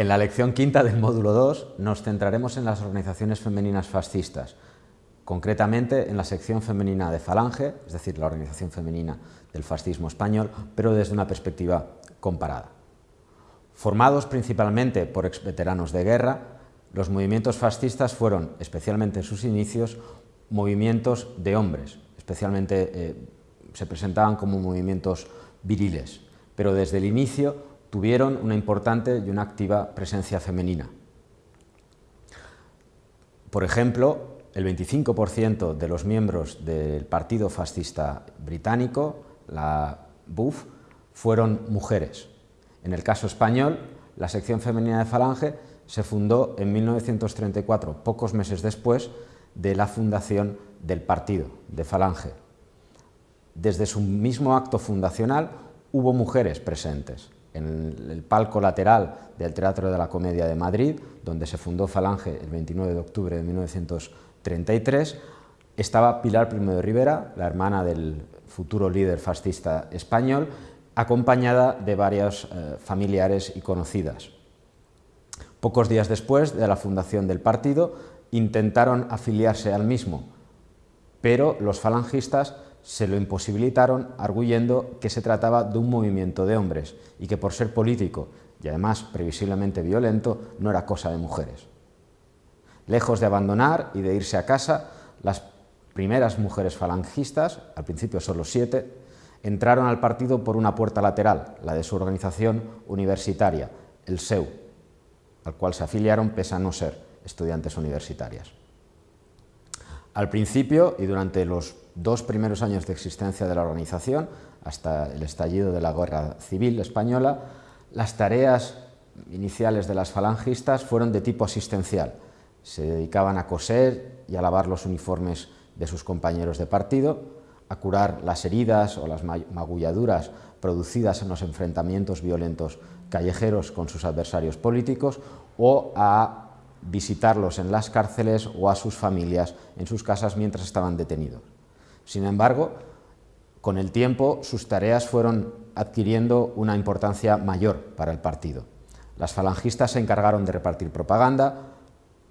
en la lección quinta del módulo 2 nos centraremos en las organizaciones femeninas fascistas, concretamente en la sección femenina de Falange, es decir, la organización femenina del fascismo español, pero desde una perspectiva comparada. Formados principalmente por exveteranos de guerra, los movimientos fascistas fueron, especialmente en sus inicios, movimientos de hombres, especialmente eh, se presentaban como movimientos viriles, pero desde el inicio tuvieron una importante y una activa presencia femenina. Por ejemplo, el 25% de los miembros del Partido Fascista Británico, la BUF, fueron mujeres. En el caso español, la sección femenina de Falange se fundó en 1934, pocos meses después de la fundación del partido, de Falange. Desde su mismo acto fundacional hubo mujeres presentes. En el palco lateral del Teatro de la Comedia de Madrid, donde se fundó Falange el 29 de octubre de 1933, estaba Pilar Primo de Rivera, la hermana del futuro líder fascista español, acompañada de varios eh, familiares y conocidas. Pocos días después de la fundación del partido, intentaron afiliarse al mismo, pero los falangistas se lo imposibilitaron arguyendo que se trataba de un movimiento de hombres y que por ser político y además previsiblemente violento no era cosa de mujeres. Lejos de abandonar y de irse a casa, las primeras mujeres falangistas, al principio solo siete, entraron al partido por una puerta lateral, la de su organización universitaria, el SEU, al cual se afiliaron pese a no ser estudiantes universitarias. Al principio y durante los dos primeros años de existencia de la organización, hasta el estallido de la Guerra Civil Española, las tareas iniciales de las falangistas fueron de tipo asistencial. Se dedicaban a coser y a lavar los uniformes de sus compañeros de partido, a curar las heridas o las magulladuras producidas en los enfrentamientos violentos callejeros con sus adversarios políticos o a visitarlos en las cárceles o a sus familias en sus casas mientras estaban detenidos. Sin embargo, con el tiempo sus tareas fueron adquiriendo una importancia mayor para el partido. Las falangistas se encargaron de repartir propaganda,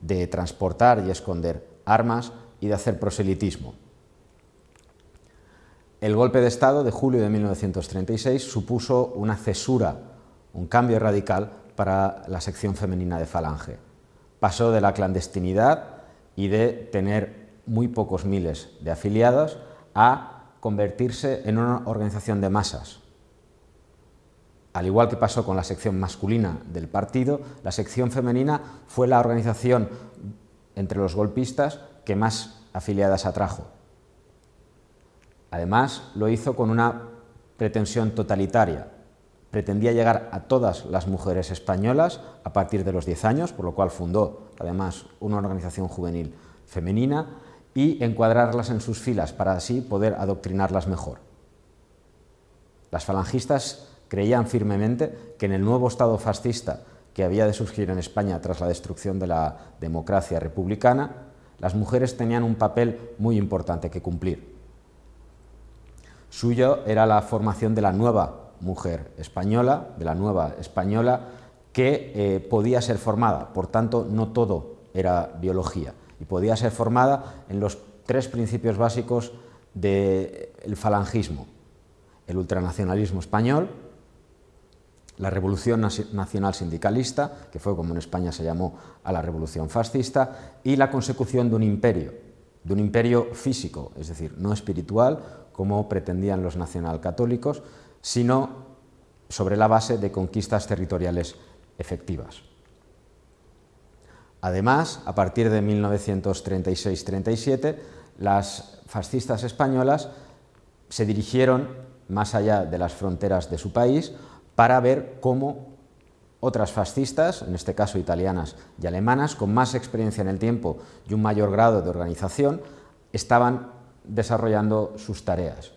de transportar y esconder armas y de hacer proselitismo. El golpe de Estado de julio de 1936 supuso una cesura, un cambio radical para la sección femenina de Falange. Pasó de la clandestinidad y de tener muy pocos miles de afiliados a convertirse en una organización de masas. Al igual que pasó con la sección masculina del partido, la sección femenina fue la organización entre los golpistas que más afiliadas atrajo. Además, lo hizo con una pretensión totalitaria. Pretendía llegar a todas las mujeres españolas a partir de los 10 años, por lo cual fundó, además, una organización juvenil femenina y encuadrarlas en sus filas para así poder adoctrinarlas mejor. Las falangistas creían firmemente que en el nuevo Estado fascista que había de surgir en España tras la destrucción de la democracia republicana, las mujeres tenían un papel muy importante que cumplir. Suyo era la formación de la nueva mujer española, de la nueva española, que eh, podía ser formada, por tanto no todo era biología, y podía ser formada en los tres principios básicos del falangismo, el ultranacionalismo español, la revolución nacional sindicalista, que fue como en España se llamó a la revolución fascista, y la consecución de un imperio, de un imperio físico, es decir, no espiritual, como pretendían los nacionalcatólicos, sino sobre la base de conquistas territoriales efectivas. Además, a partir de 1936-37, las fascistas españolas se dirigieron más allá de las fronteras de su país para ver cómo otras fascistas, en este caso italianas y alemanas, con más experiencia en el tiempo y un mayor grado de organización, estaban desarrollando sus tareas.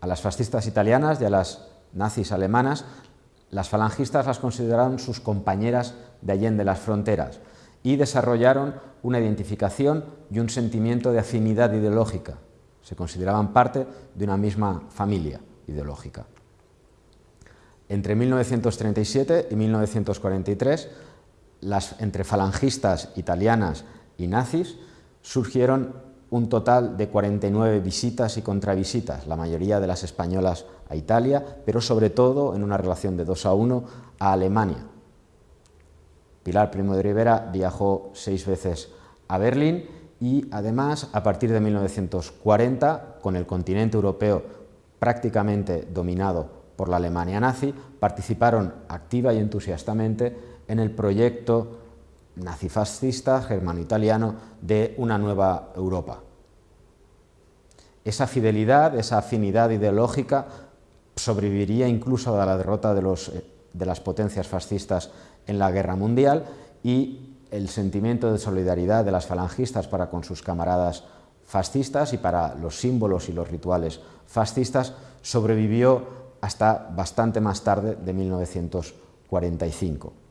A las fascistas italianas y a las nazis alemanas, las falangistas las consideraron sus compañeras de allende las fronteras y desarrollaron una identificación y un sentimiento de afinidad ideológica. Se consideraban parte de una misma familia ideológica. Entre 1937 y 1943, las, entre falangistas italianas y nazis, surgieron un total de 49 visitas y contravisitas, la mayoría de las españolas a Italia, pero sobre todo en una relación de 2 a 1 a Alemania. Pilar Primo de Rivera viajó seis veces a Berlín y además a partir de 1940, con el continente europeo prácticamente dominado por la Alemania nazi, participaron activa y entusiastamente en el proyecto nazifascista germano-italiano de una nueva Europa. Esa fidelidad, esa afinidad ideológica sobreviviría incluso a la derrota de, los, de las potencias fascistas en la Guerra Mundial y el sentimiento de solidaridad de las falangistas para con sus camaradas fascistas y para los símbolos y los rituales fascistas sobrevivió hasta bastante más tarde de 1945.